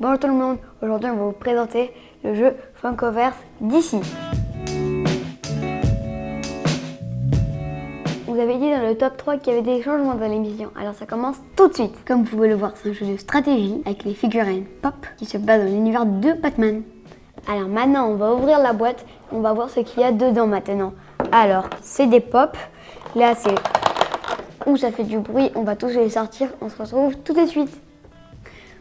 Bonjour tout le monde, aujourd'hui on va vous présenter le jeu Funkoverse d'ici. Vous avez dit dans le top 3 qu'il y avait des changements dans l'émission, alors ça commence tout de suite. Comme vous pouvez le voir, c'est un jeu de stratégie avec les figurines pop qui se base dans l'univers de Batman. Alors maintenant, on va ouvrir la boîte, on va voir ce qu'il y a dedans maintenant. Alors, c'est des pop, là c'est où ça fait du bruit, on va tous les sortir, on se retrouve tout de suite.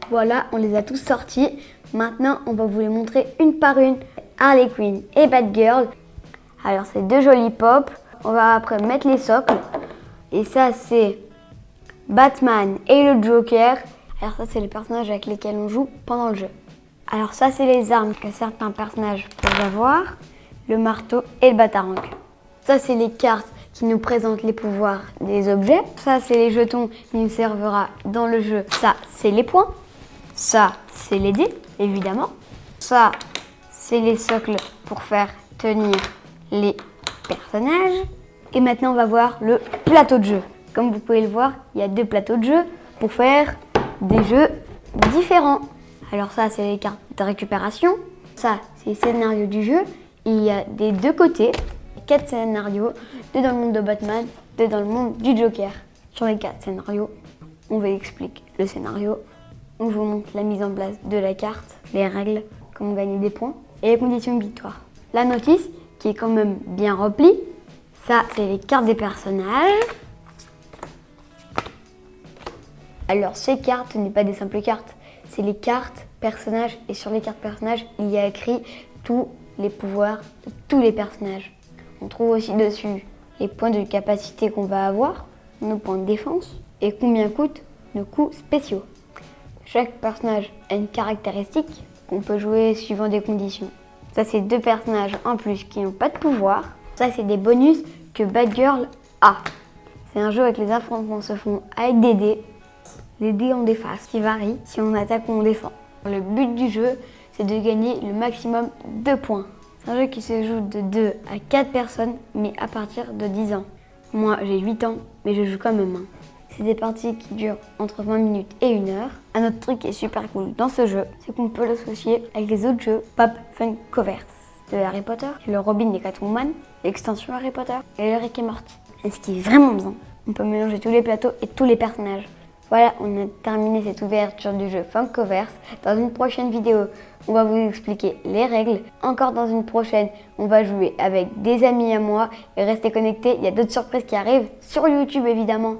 Voilà, on les a tous sortis. Maintenant, on va vous les montrer une par une. Harley Quinn et Batgirl. Alors, c'est deux jolis pop. On va après mettre les socles. Et ça, c'est Batman et le Joker. Alors ça, c'est les personnages avec lesquels on joue pendant le jeu. Alors ça, c'est les armes que certains personnages peuvent avoir. Le marteau et le batarang. Ça, c'est les cartes qui nous présentent les pouvoirs des objets. Ça, c'est les jetons qui nous servira dans le jeu. Ça, c'est les points. Ça, c'est les dés, évidemment. Ça, c'est les socles pour faire tenir les personnages. Et maintenant, on va voir le plateau de jeu. Comme vous pouvez le voir, il y a deux plateaux de jeu pour faire des jeux différents. Alors ça, c'est les cartes de récupération. Ça, c'est le scénario du jeu. Il y a des deux côtés quatre scénarios, deux dans le monde de Batman, deux dans le monde du Joker. Sur les quatre scénarios, on vous explique le scénario, on vous montre la mise en place de la carte, les règles, comment gagner des points et les conditions de victoire. La notice, qui est quand même bien remplie, ça c'est les cartes des personnages. Alors ces cartes n'est pas des simples cartes, c'est les cartes personnages et sur les cartes personnages il y a écrit tous les pouvoirs de tous les personnages. On trouve aussi dessus les points de capacité qu'on va avoir, nos points de défense et combien coûtent nos coups spéciaux. Chaque personnage a une caractéristique qu'on peut jouer suivant des conditions. Ça, c'est deux personnages en plus qui n'ont pas de pouvoir. Ça, c'est des bonus que Batgirl a. C'est un jeu avec les affrontements se font avec des dés. Les dés ont des faces qui varient si on attaque ou on défend. Le but du jeu, c'est de gagner le maximum de points. C'est un jeu qui se joue de 2 à 4 personnes, mais à partir de 10 ans. Moi, j'ai 8 ans, mais je joue quand même. C'est des parties qui durent entre 20 minutes et 1 heure. Un autre truc qui est super cool dans ce jeu, c'est qu'on peut l'associer avec les autres jeux Pop Fun Covers de Harry Potter, le Robin des Catwoman, l'extension Harry Potter et le Rick et Morty. Et ce qui est vraiment bien, on peut mélanger tous les plateaux et tous les personnages. Voilà, on a terminé cette ouverture du jeu Funkoverse. Dans une prochaine vidéo, on va vous expliquer les règles. Encore dans une prochaine, on va jouer avec des amis à moi. Et restez connectés, il y a d'autres surprises qui arrivent sur YouTube évidemment.